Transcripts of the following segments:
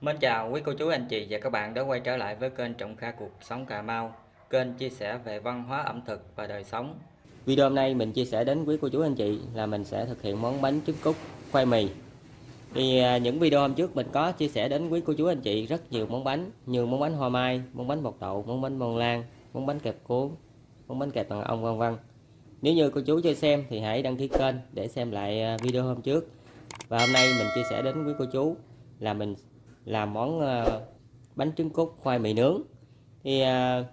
Mến chào quý cô chú anh chị và các bạn đã quay trở lại với kênh Trọng Kha Cuộc Sống Cà Mau Kênh chia sẻ về văn hóa ẩm thực và đời sống. Video hôm nay mình chia sẻ đến quý cô chú anh chị là mình sẽ thực hiện món bánh trứng cút khoai mì. Thì à, những video hôm trước mình có chia sẻ đến quý cô chú anh chị rất nhiều món bánh Như món bánh hoa mai, món bánh bột đậu, món bánh bông lan, món bánh kẹp cuốn, món bánh kẹp bằng ong vân vân. Nếu như cô chú chưa xem thì hãy đăng ký kênh để xem lại à, video hôm trước. Và hôm nay mình chia sẻ đến quý cô chú là mình làm món ờ, bánh trứng cút khoai mì nướng. Thì ờ,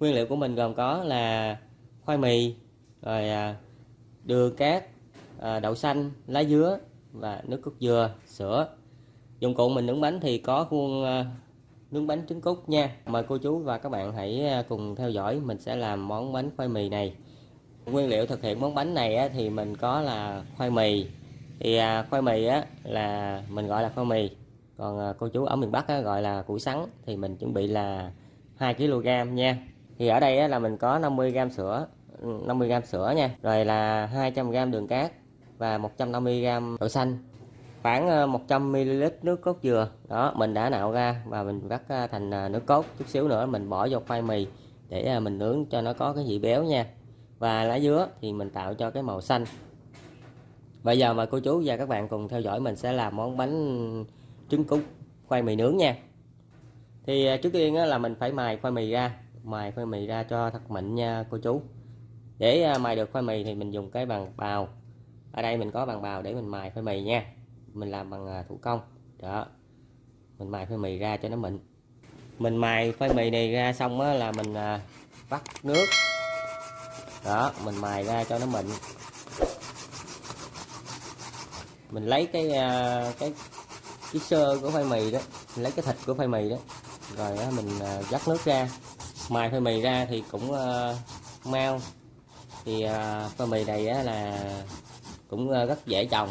nguyên liệu của mình gồm có là khoai mì rồi ờ, đường cát đậu xanh lá dứa và nước cốt dừa sữa. Dụng cụ mình nướng bánh thì có khuôn nướng bánh trứng cút nha. Mời cô chú và các bạn hãy cùng theo dõi. Mình sẽ làm món bánh khoai mì này. Nguyên liệu thực hiện món bánh này thì mình có là khoai mì. Thì à, khoai mì á, là mình gọi là khoai mì còn à, cô chú ở miền Bắc á, gọi là củ sắn thì mình chuẩn bị là 2 kg nha. Thì ở đây á, là mình có 50 g sữa 50 g sữa nha rồi là 200 g đường cát và 150 g đậu xanh. Khoảng à, 100 ml nước cốt dừa đó mình đã nạo ra và mình vắt à, thành nước cốt. Chút xíu nữa mình bỏ vô khoai mì để mình nướng cho nó có cái vị béo nha. Và lá dứa thì mình tạo cho cái màu xanh. Bây giờ mời cô chú và các bạn cùng theo dõi mình sẽ làm món bánh trứng cút khoai mì nướng nha. Thì à, trước tiên là mình phải mài khoai mì ra mài khoai mì ra cho thật mịn nha cô chú. Để à, mài được khoai mì thì mình dùng cái bằng bào. Ở đây mình có bằng bào để mình mài khoai mì nha. Mình làm bằng à, thủ công. Đó. Mình mài khoai mì ra cho nó mịn. Mình mài khoai mì này ra xong á, là mình vắt nước. Đó mình mài ra cho nó mịn. Mình lấy cái cái cái sơ của khoai mì đó mình lấy cái thịt của khoai mì đó rồi đó, mình à, dắt nước ra. Mài khoai mì ra thì cũng uh, mau. Thì à, uh, khoai mì này á, là cũng uh, rất dễ trồng.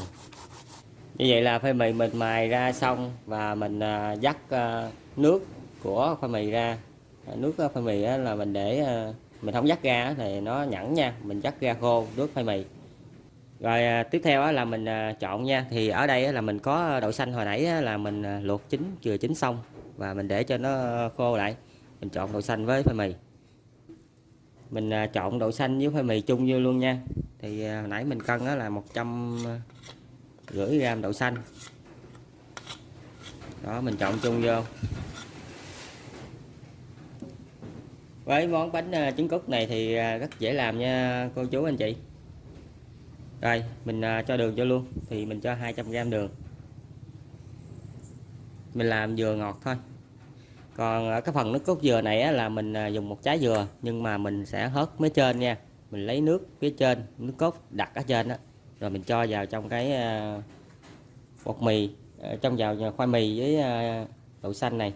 Như vậy là khoai mì mình mài ra xong và mình uh, dắt uh, nước của khoai mì ra. Nước khoai mì á, là mình để uh, mình không dắt ra thì nó nhẵn nha mình dắt ra khô nước khoai mì rồi à, tiếp theo là mình à, chọn nha. Thì ở đây là mình có đậu xanh hồi nãy là mình à, luộc chín, chừa chín xong và mình để cho nó khô lại. Mình chọn đậu xanh với phơi mì. Mình chọn đậu xanh với phơi mì chung vô luôn nha. Thì hồi nãy mình cân là một trăm rưỡi gram đậu xanh. Đó, mình chọn chung vô. Với món bánh trứng cút này thì rất dễ làm nha, cô chú anh chị rồi mình à, cho đường cho luôn thì mình cho 200g đường. Mình làm dừa ngọt thôi. Còn ở cái phần nước cốt dừa này á, là mình à, dùng một trái dừa nhưng mà mình sẽ hớt mấy trên nha. Mình lấy nước phía trên nước cốt đặt ở trên đó rồi mình cho vào trong cái à, bột mì trong vào khoai mì với đậu xanh này.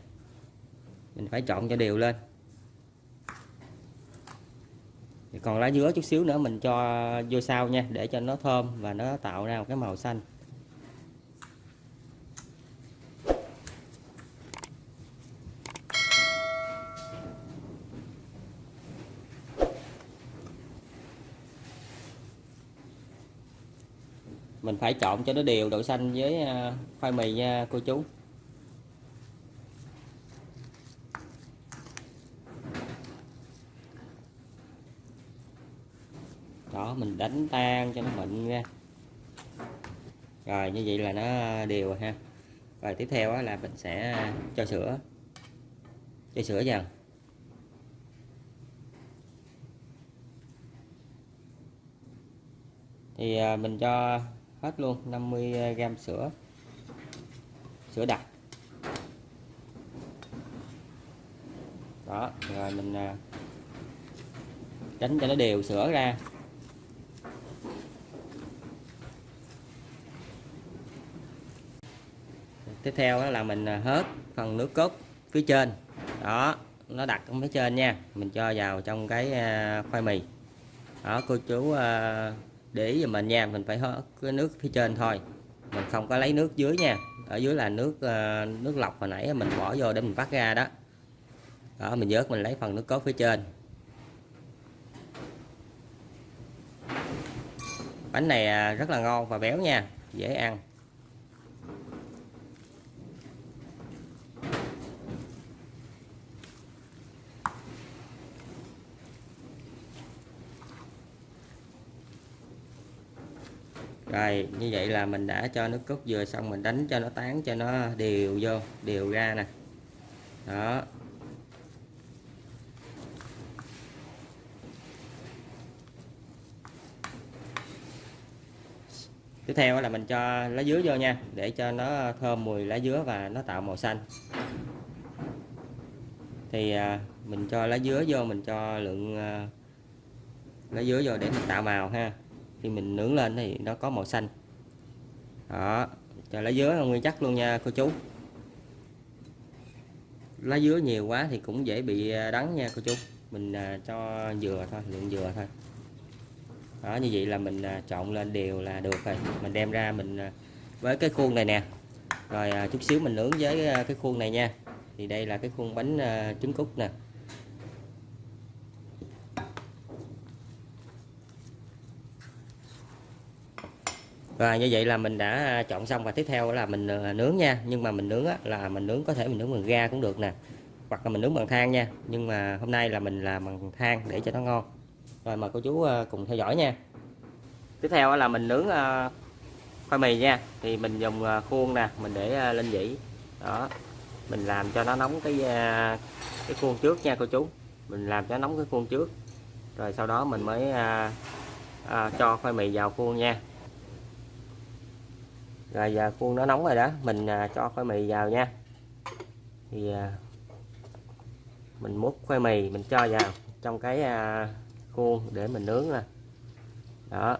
Mình phải chọn cho đều lên còn lá dứa chút xíu nữa mình cho vô sau nha, để cho nó thơm và nó tạo ra một cái màu xanh. Mình phải chọn cho nó đều độ xanh với à, khoai mì nha cô chú. Đó, mình đánh tan cho nó mịn ra. Rồi, như vậy là nó đều ha. Rồi, tiếp theo là mình sẽ cho sữa. Cho sữa dần. thì à, mình cho hết luôn 50g sữa. Sữa đặc. Đó, rồi mình à, đánh cho nó đều sữa ra. Tiếp theo là mình à, hết hớt phần nước cốt phía trên. Đó, nó đặt ở phía trên nha. Mình cho vào trong cái à, khoai mì. Đó, cô chú à, để ý giùm mình nha. Mình phải hớt cái nước phía trên thôi. Mình không có lấy nước dưới nha. Ở dưới là nước nước lọc hồi nãy mình bỏ vô để mình vắt ra đó. Đó, mình vớt, mình lấy phần nước cốt phía trên. Bánh này rất là ngon và béo nha. Dễ ăn. Rồi, như vậy là mình đã cho nước cốt dừa xong, mình đánh cho nó tán, cho nó đều vô, đều ra nè. Đó. Tiếp theo là mình cho lá dứa vô nha, để cho nó thơm mùi lá dứa và nó tạo màu xanh. Thì à, mình cho lá dứa vô, mình cho lượng à, lá dứa vô để mình tạo màu ha khi mình nướng lên thì nó có màu xanh. Đó cho lá dứa nguyên chắc luôn nha, cô chú. Lá dứa nhiều quá thì cũng dễ bị à, đắng nha, cô chú. Mình à, cho dừa thôi lượng dừa thôi. Đó, như vậy là mình à, trộn lên đều là được rồi. Mình đem ra mình với cái khuôn này nè. Rồi chút xíu mình nướng với cái khuôn này nha. Thì đây là cái khuôn bánh trứng cút nè. Và như vậy là mình đã à, chọn xong và tiếp theo là mình à, nướng nha. Nhưng mà mình nướng là mình nướng có thể mình nướng bằng ga cũng được nè. Hoặc là mình nướng bằng than nha. Nhưng mà hôm nay là mình làm bằng than để cho nó ngon. Rồi mời cô chú à, cùng theo dõi nha. Tiếp theo là mình nướng khoai mì nha. Thì mình dùng khuôn nè mình để lên dĩ đó. Mình làm cho nó nóng cái cái khuôn trước nha cô chú. Mình làm cho nóng cái khuôn trước. Rồi sau đó mình mới à, à, cho khoai mì vào khuôn nha rồi giờ khuôn nó nóng rồi đó mình à, cho khoai mì vào nha. Thì à, mình múc khoai mì mình cho vào trong cái à, khuôn để mình nướng nè. Đó.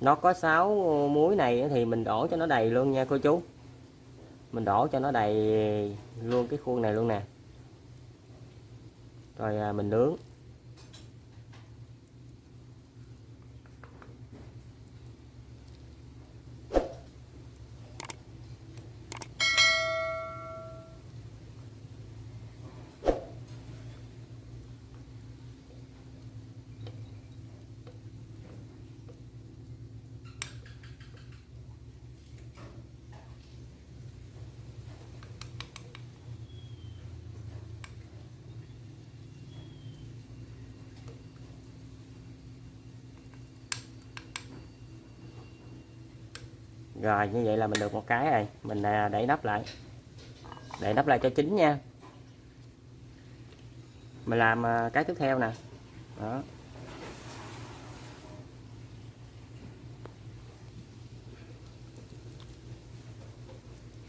Nó có 6 muối này thì mình đổ cho nó đầy luôn nha cô chú. Mình đổ cho nó đầy luôn cái khuôn này luôn nè. Rồi à, mình nướng. Rồi, như vậy là mình được một cái rồi. Mình à, để nắp lại. Để nắp lại cho chín nha. Mình làm à, cái tiếp theo nè. Đó.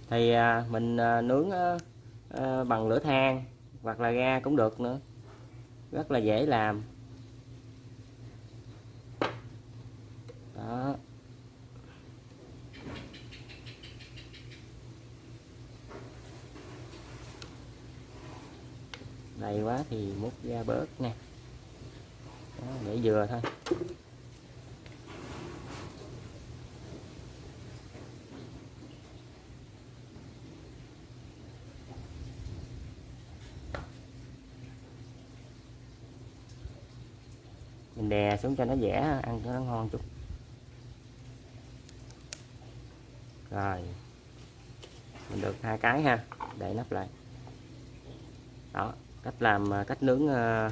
Thì à, mình nướng bằng lửa than hoặc là ga cũng được nữa. Rất là dễ làm. Đó. Đầy quá thì múc ra bớt nè Đó, để vừa thôi. Mình đè xuống cho nó dẻ ăn cho nó ngon chút. Rồi. Mình được hai cái ha để nắp lại. Đó cách làm à, cách nướng à,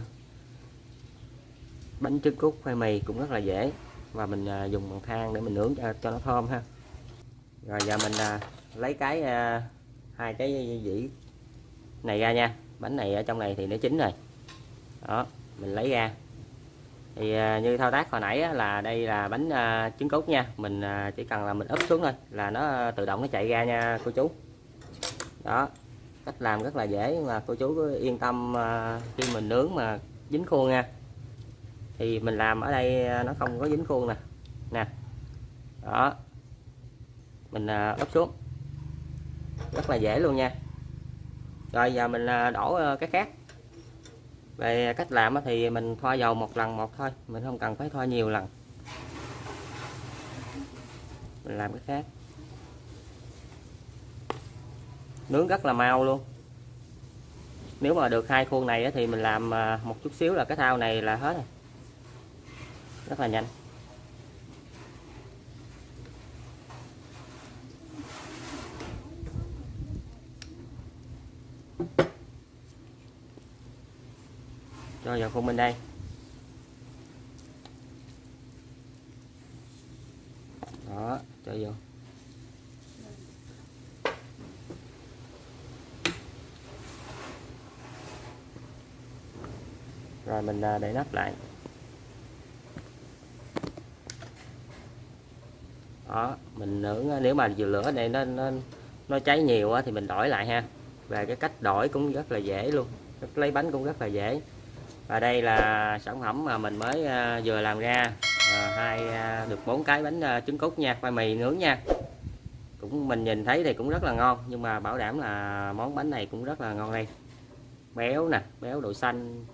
bánh trứng cút khoai mì cũng rất là dễ. Và mình à, dùng bằng than để mình nướng cho, cho nó thơm ha. Rồi giờ mình lấy cái hai cái dĩ này ra nha. Bánh này ở trong này thì nó chín rồi. Đó mình lấy ra. Thì như thao tác hồi nãy là đây là bánh trứng cút nha. Mình chỉ cần là mình úp xuống thôi là nó tự động nó chạy ra nha cô chú. Đó cách làm rất là dễ mà cô chú cứ yên tâm à, khi mình nướng mà dính khuôn nha. Thì mình làm ở đây à, nó không có dính khuôn nè. Nè. Đó. Mình à, ấp xuống. Rất là dễ luôn nha. Rồi, giờ mình đổ cái khác. Về cách làm thì mình thoa dầu một lần một thôi. Mình không cần phải thoa nhiều lần. Mình làm cái khác. Nướng rất là mau luôn. Nếu mà được hai khuôn này thì mình làm à, một chút xíu là cái thao này là hết rồi. Rất là nhanh. Cho vào khuôn bên đây đó cho vô rồi mình à, để nắp lại. Đó mình nướng à, nếu mà vừa lửa này nó nó nó cháy nhiều thì mình đổi lại ha. Về cái cách đổi cũng rất là dễ luôn. Lấy bánh cũng rất là dễ. Và đây là sản phẩm mà mình mới à, vừa làm ra. À, hai được bốn cái bánh trứng cút nha khoai mì nướng nha. Cũng mình nhìn thấy thì cũng rất là ngon nhưng mà bảo đảm là món bánh này cũng rất là ngon đây. Béo nè béo đậu xanh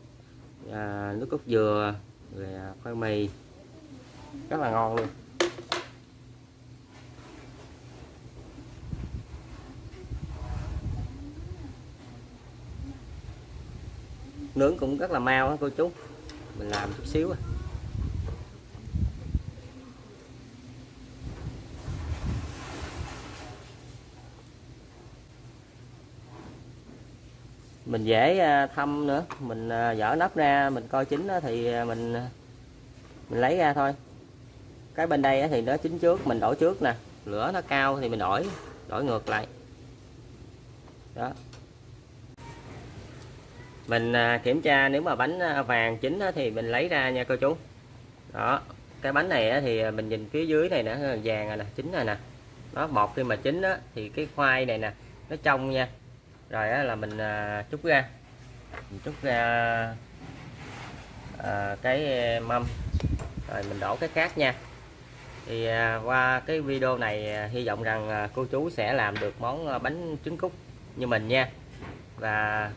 à, nước cốt dừa rồi à, khoai mì. Rất là ngon luôn. Nướng cũng rất là mau á cô chú. Mình làm chút xíu à. Mình dễ à, thăm nữa. Mình à, dở nắp ra, mình coi chín thì à, mình mình lấy ra thôi. Cái bên đây thì nó chín trước, mình đổi trước nè. Lửa nó cao thì mình đổi đổi ngược lại. Đó. Mình kiểm tra nếu mà bánh vàng chín thì mình lấy ra nha cô chú. Đó. Cái bánh này thì mình nhìn phía dưới này nè, vàng rồi nè, chín rồi nè. Nó bột khi mà chín thì cái khoai này nè, nó trong nha rồi á, là mình à, ra. Mình chút ra à, cái à, mâm. Rồi mình đổ cái khác nha. Thì à, qua cái video này à, hy vọng rằng à, cô chú sẽ làm được món à, bánh trứng cút như mình nha. Và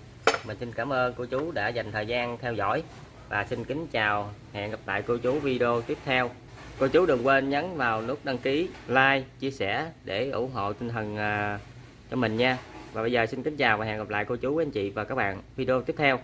mình xin cảm ơn cô chú đã dành thời gian theo dõi. Và xin kính chào hẹn gặp lại cô chú video tiếp theo. Cô chú đừng quên nhấn vào nút đăng ký like chia sẻ để ủng hộ tinh thần à, cho mình nha và bây giờ xin kính chào và hẹn gặp lại cô chú, anh chị và các bạn video tiếp theo.